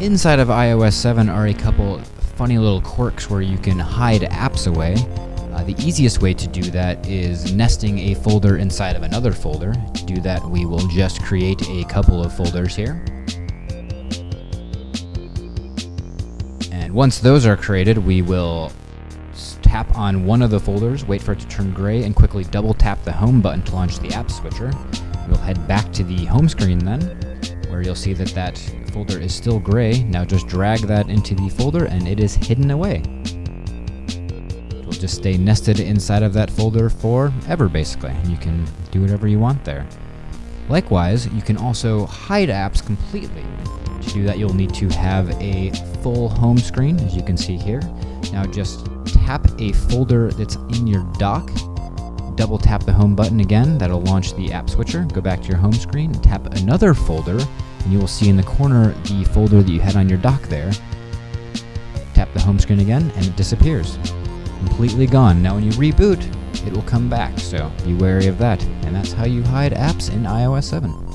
Inside of iOS 7 are a couple funny little quirks where you can hide apps away. Uh, the easiest way to do that is nesting a folder inside of another folder. To do that, we will just create a couple of folders here. And once those are created, we will tap on one of the folders, wait for it to turn gray, and quickly double tap the home button to launch the app switcher. We'll head back to the home screen then, you'll see that that folder is still gray. Now just drag that into the folder and it is hidden away. It will just stay nested inside of that folder forever basically. And you can do whatever you want there. Likewise, you can also hide apps completely. To do that, you'll need to have a full home screen, as you can see here. Now just tap a folder that's in your dock double tap the home button again, that'll launch the app switcher. Go back to your home screen, tap another folder, and you will see in the corner the folder that you had on your dock there. Tap the home screen again, and it disappears. Completely gone. Now when you reboot, it will come back, so be wary of that. And that's how you hide apps in iOS 7.